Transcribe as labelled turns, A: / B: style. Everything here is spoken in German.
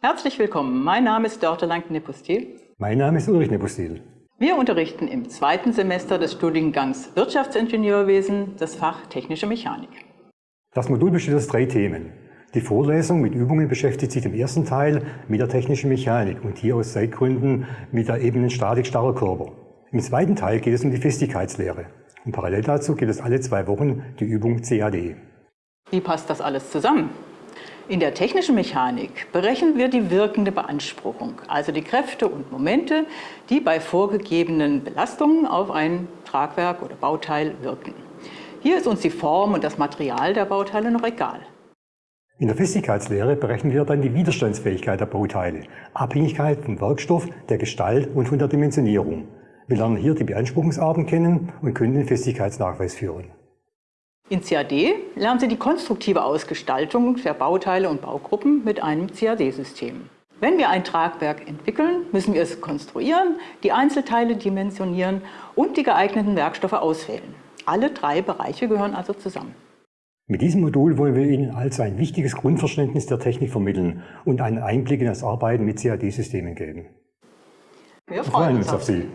A: Herzlich willkommen. Mein Name ist Dörte Lang-Nepustil.
B: Mein Name ist Ulrich Nepustil.
A: Wir unterrichten im zweiten Semester des Studiengangs Wirtschaftsingenieurwesen das Fach Technische Mechanik.
B: Das Modul besteht aus drei Themen. Die Vorlesung mit Übungen beschäftigt sich im ersten Teil mit der technischen Mechanik und hier aus Zeitgründen mit der ebenen Statik starrer Körper. Im zweiten Teil geht es um die Festigkeitslehre. Und parallel dazu gibt es alle zwei Wochen die Übung CAD.
A: Wie passt das alles zusammen? In der technischen Mechanik berechnen wir die wirkende Beanspruchung, also die Kräfte und Momente, die bei vorgegebenen Belastungen auf ein Tragwerk oder Bauteil wirken. Hier ist uns die Form und das Material der Bauteile noch egal.
B: In der Festigkeitslehre berechnen wir dann die Widerstandsfähigkeit der Bauteile, Abhängigkeit vom Werkstoff, der Gestalt und von der Dimensionierung. Wir lernen hier die Beanspruchungsarten kennen und können den Festigkeitsnachweis führen.
A: In CAD lernen Sie die konstruktive Ausgestaltung der Bauteile und Baugruppen mit einem CAD-System. Wenn wir ein Tragwerk entwickeln, müssen wir es konstruieren, die Einzelteile dimensionieren und die geeigneten Werkstoffe auswählen. Alle drei Bereiche gehören also zusammen.
B: Mit diesem Modul wollen wir Ihnen also ein wichtiges Grundverständnis der Technik vermitteln und einen Einblick in das Arbeiten mit CAD-Systemen geben.
A: Wir freuen uns auf Sie.